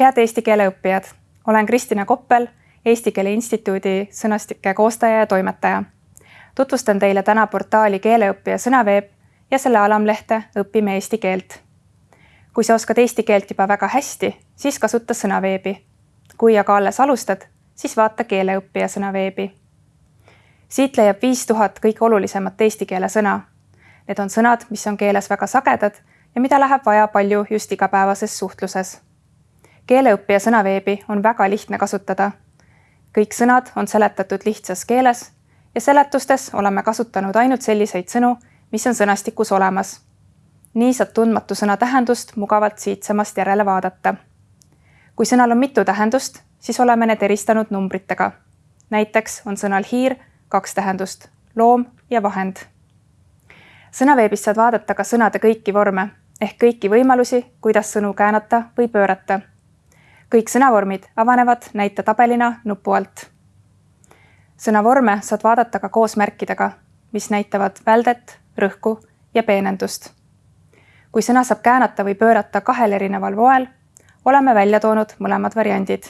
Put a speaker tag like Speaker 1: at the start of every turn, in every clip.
Speaker 1: head eesti keele õppijad, olen Kristina Koppel, Eesti Keele Instituudi sõnastike koostaja ja toimetaja. tutvustan teile täna portaali Keeleõppija sõnaveeb ja selle alamlehte Õpime eesti keelt. kui sa oskad eesti keelt juba väga hästi, siis kasuta sõnaveebi. kui aga alles alustad, siis vaata Keeleõppija sõnaveebi. siit leiab viis tuhat kõige olulisemat eesti keele sõna. Need on sõnad, mis on keeles väga sagedad ja mida läheb vaja palju just igapäevases suhtluses keeleõppija sõnaveebi on väga lihtne kasutada. kõik sõnad on seletatud lihtsas keeles ja seletustes oleme kasutanud ainult selliseid sõnu, mis on sõnastikus olemas. nii saad tundmatu sõna tähendust mugavalt siitsamast järele vaadata. kui sõnal on mitu tähendust, siis oleme need eristanud numbritega. näiteks on sõnal hiir kaks tähendust, loom ja vahend. sõnaveebist saad vaadata ka sõnade kõiki vorme ehk kõiki võimalusi, kuidas sõnu käänata või pöörata kõik sõnavormid avanevad näitetabelina nupu alt. sõnavorme saad vaadata ka koos märkidega, mis näitavad väldet, rõhku ja peenendust. kui sõna saab käänata või pöörata kahel erineval moel, oleme välja toonud mõlemad variandid.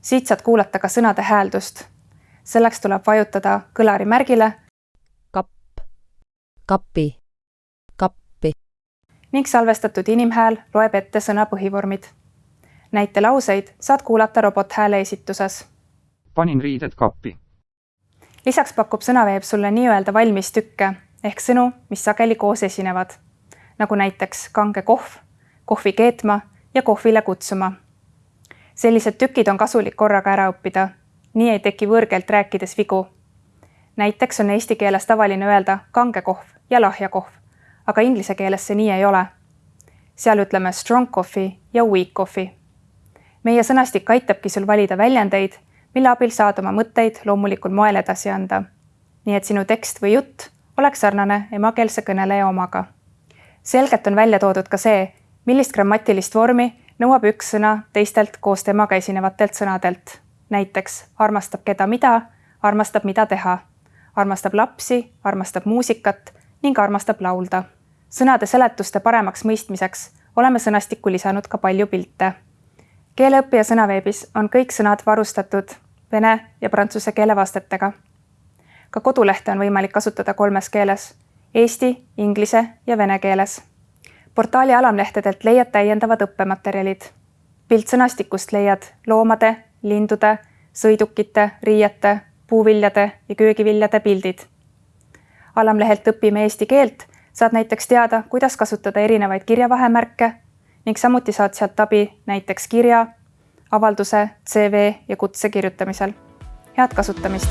Speaker 1: siit saad kuulata ka sõnade hääldust. selleks tuleb vajutada kõlari märgile
Speaker 2: kapp, kappi, kappi
Speaker 1: ning salvestatud inimhääl loeb ette sõna põhivormid näitelauseid saad kuulata robothääle esituses.
Speaker 3: panin riided kappi.
Speaker 1: lisaks pakub sõnaveeb sulle nii-öelda valmis tükke ehk sõnu, mis sageli koos esinevad, nagu näiteks kange kohv, kohvi keetma ja kohvile kutsuma. sellised tükid on kasulik korraga ära õppida, nii ei teki võõrkeelt rääkides vigu. näiteks on eesti keeles tavaline öelda kange kohv ja lahja kohv, aga inglise keeles see nii ei ole. seal ütleme strong coffee ja weak coffee meie sõnastik aitabki sul valida väljendeid, mille abil saad oma mõtteid loomulikul moel edasi anda. nii et sinu tekst või jutt oleks sarnane emakeelse kõneleja omaga. selgelt on välja toodud ka see, millist grammatilist vormi nõuab üks sõna teistelt koos temaga esinevatelt sõnadelt. näiteks armastab keda mida, armastab mida teha, armastab lapsi, armastab muusikat ning armastab laulda. sõnade seletuste paremaks mõistmiseks oleme sõnastikku lisanud ka palju pilte keeleõppija sõnaveebis on kõik sõnad varustatud vene ja prantsuse keele vastetega. ka kodulehte on võimalik kasutada kolmes keeles eesti, inglise ja vene keeles. portaali alamlehtedelt leiad täiendavad õppematerjalid. piltsõnastikust leiad loomade, lindude, sõidukite, riiete, puuviljade ja köögiviljade pildid. alamlehelt Õpime eesti keelt saad näiteks teada, kuidas kasutada erinevaid kirjavahemärke ning samuti saad sealt abi näiteks kirja, avalduse, CV ja kutse kirjutamisel. head kasutamist